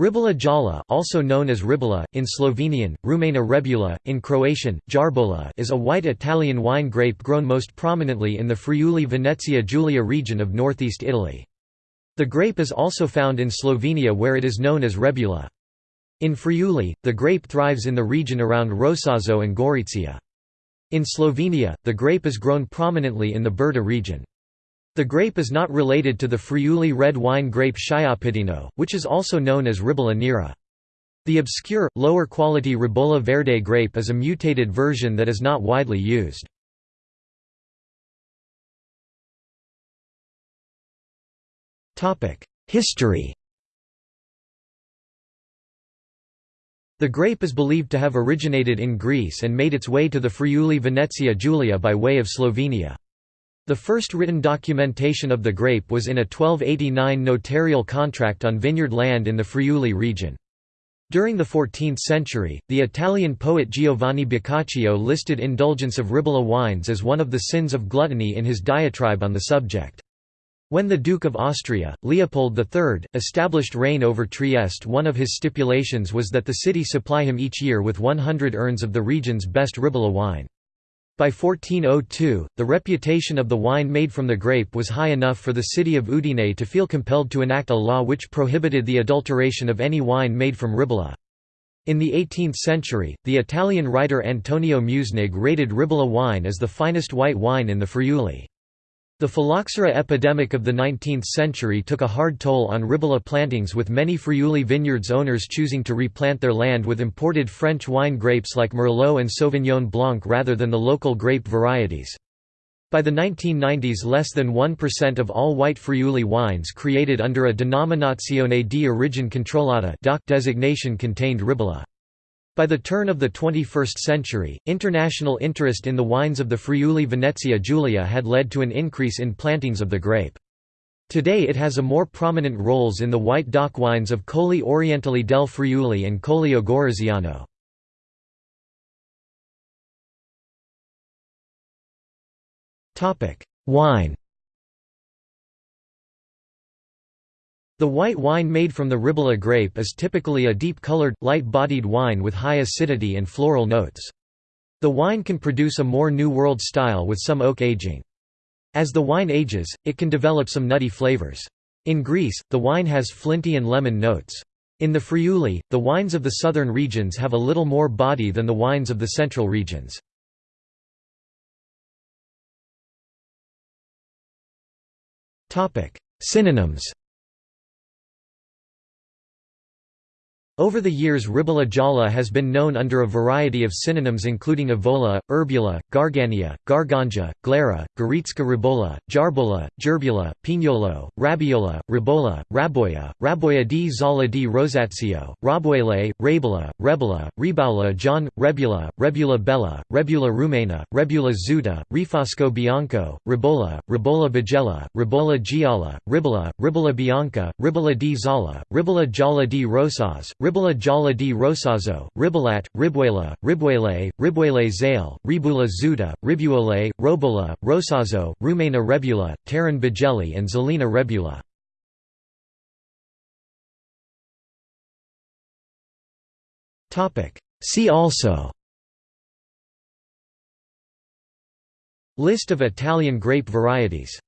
Ribolla Gialla also known as ribola, in Slovenian, Rumena rebula, in Croatian, jarbola is a white Italian wine grape grown most prominently in the Friuli-Venezia Giulia region of northeast Italy. The grape is also found in Slovenia where it is known as rebula. In Friuli, the grape thrives in the region around Rosazzo and Gorizia. In Slovenia, the grape is grown prominently in the Brda region. The grape is not related to the Friuli red wine grape Schioppettino, which is also known as Ribolla Nera. The obscure, lower-quality Ribolla Verde grape is a mutated version that is not widely used. History The grape is believed to have originated in Greece and made its way to the Friuli Venezia Giulia by way of Slovenia. The first written documentation of the grape was in a 1289 notarial contract on vineyard land in the Friuli region. During the 14th century, the Italian poet Giovanni Boccaccio listed indulgence of Ribolla wines as one of the sins of gluttony in his diatribe on the subject. When the Duke of Austria, Leopold III, established reign over Trieste one of his stipulations was that the city supply him each year with 100 urns of the region's best Ribolla wine. By 1402, the reputation of the wine made from the grape was high enough for the city of Udine to feel compelled to enact a law which prohibited the adulteration of any wine made from Ribolla. In the 18th century, the Italian writer Antonio Mussnig rated Ribolla wine as the finest white wine in the Friuli. The phylloxera epidemic of the 19th century took a hard toll on Ribolla plantings with many Friuli vineyards owners choosing to replant their land with imported French wine grapes like Merlot and Sauvignon Blanc rather than the local grape varieties. By the 1990s less than 1% of all white Friuli wines created under a Denominazione di origine controllata designation contained Ribolla. By the turn of the 21st century, international interest in the wines of the Friuli Venezia Giulia had led to an increase in plantings of the grape. Today it has a more prominent roles in the white DOC wines of Colli Orientali del Friuli and Collio Goriziano. Wine The white wine made from the Ribolla grape is typically a deep-colored, light-bodied wine with high acidity and floral notes. The wine can produce a more New World style with some oak aging. As the wine ages, it can develop some nutty flavors. In Greece, the wine has flinty and lemon notes. In the Friuli, the wines of the southern regions have a little more body than the wines of the central regions. Synonyms Over the years Ribolla Gialla has been known under a variety of synonyms including Evola, Erbula, Gargania, Garganja, Glera, Goritska ribola, Jarbola, Gerbula, Pignolo, Rabiola, Ribola, Raboya, Raboya di Zala di Rosazio, Raboele, Rabola, Rebula, Ribaula John, Rebula, Rebula Bella, Rebula Rumena, Rebula Zuda, Rifasco Bianco, Ribola, Ribola Bigella, Ribola Gialla, Ribola, Ribola Bianca, Ribola di Zala, Ribola Jala di Rosas, Ribola Jala di Rosazo, Ribolat, Ribuela, Ribuele, Ribuele Zale, Ribula Zuda, Ribuole, Robola, Rosazo, Rumena Rebula, Taran Bajeli and Zelina Rebula. See also List of Italian grape varieties